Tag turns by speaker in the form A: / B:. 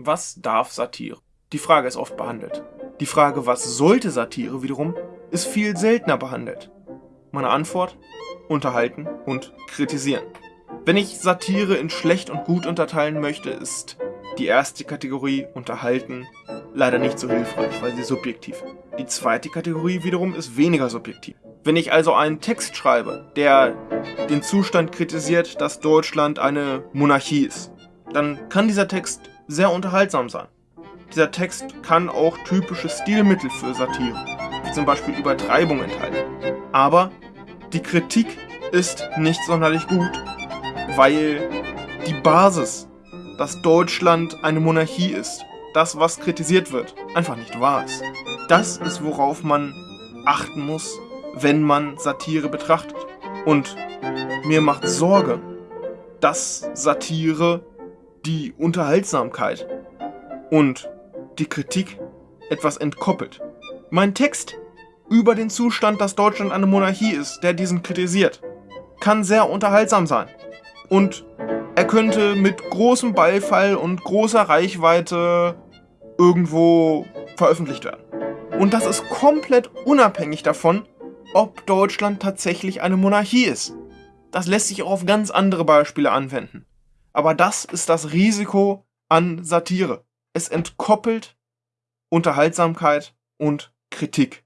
A: Was darf Satire? Die Frage ist oft behandelt. Die Frage, was sollte Satire wiederum, ist viel seltener behandelt. Meine Antwort? Unterhalten und kritisieren. Wenn ich Satire in schlecht und gut unterteilen möchte, ist die erste Kategorie Unterhalten leider nicht so hilfreich, weil sie subjektiv ist. Die zweite Kategorie wiederum ist weniger subjektiv. Wenn ich also einen Text schreibe, der den Zustand kritisiert, dass Deutschland eine Monarchie ist, dann kann dieser Text sehr unterhaltsam sein. Dieser Text kann auch typische Stilmittel für Satire, wie zum Beispiel Übertreibung enthalten. Aber die Kritik ist nicht sonderlich gut, weil die Basis, dass Deutschland eine Monarchie ist, das, was kritisiert wird, einfach nicht wahr ist. Das ist, worauf man achten muss, wenn man Satire betrachtet. Und mir macht Sorge, dass Satire die Unterhaltsamkeit und die Kritik etwas entkoppelt. Mein Text über den Zustand, dass Deutschland eine Monarchie ist, der diesen kritisiert, kann sehr unterhaltsam sein. Und er könnte mit großem Beifall und großer Reichweite irgendwo veröffentlicht werden. Und das ist komplett unabhängig davon, ob Deutschland tatsächlich eine Monarchie ist. Das lässt sich auch auf ganz andere Beispiele anwenden. Aber das ist das Risiko an Satire. Es entkoppelt Unterhaltsamkeit und Kritik.